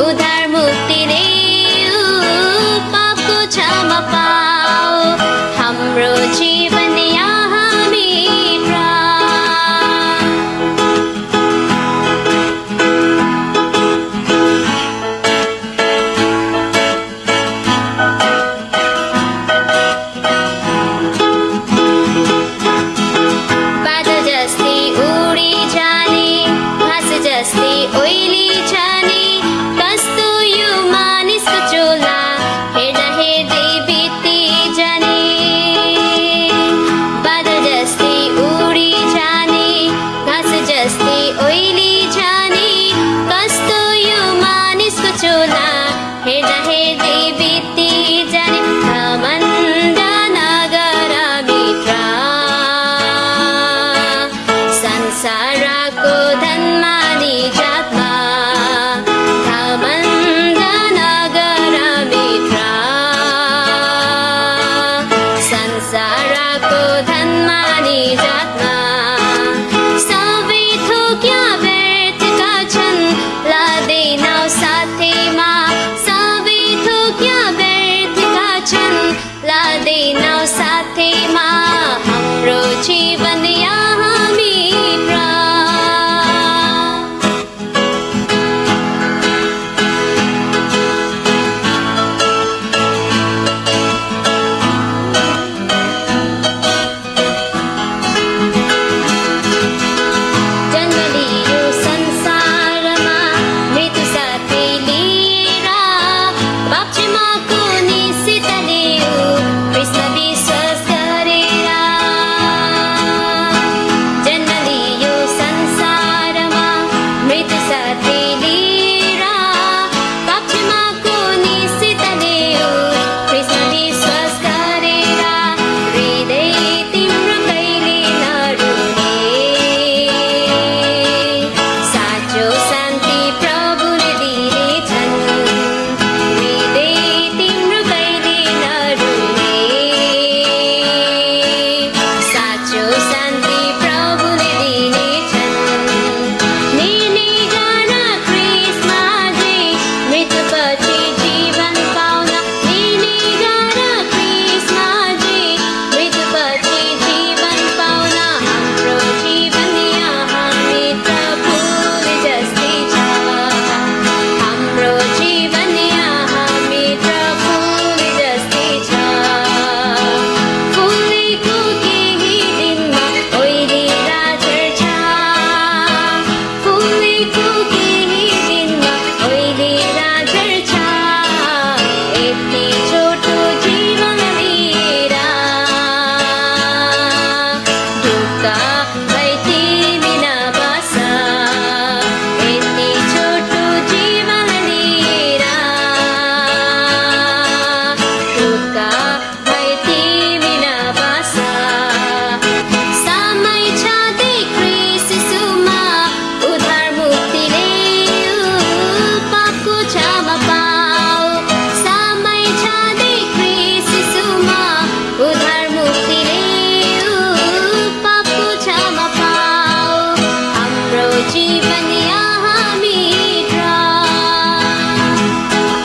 उधार मुक्ति हेर्दा हेर्दै बित्ती